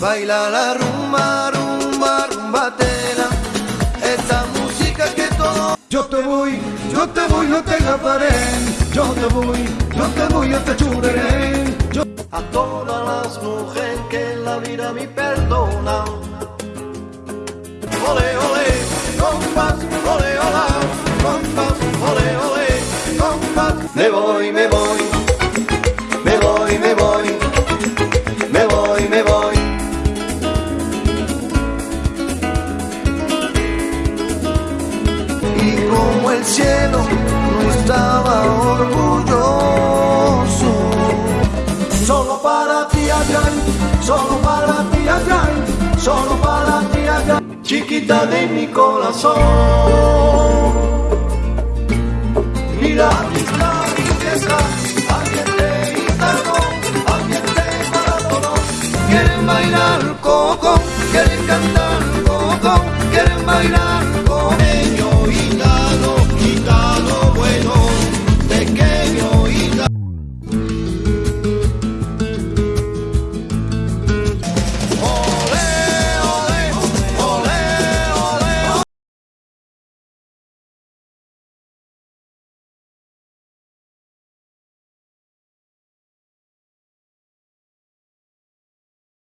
Baila la rumba, rumba, rumbatera, esta música que todo. Yo te voy, yo te voy, no te agafaré. Yo te voy, yo te voy, yo te churreré. Yo... A todas las mujeres que la vida me perdona. Ole, ole, el cielo estaba orgulloso, solo para ti Adrián, solo para ti Adrián, solo para ti Adrián, chiquita de mi corazón. Mira mis labios que están, ambiente gitano, ambiente maratón, quieren bailar coco, quieren cantar coco, quieren bailar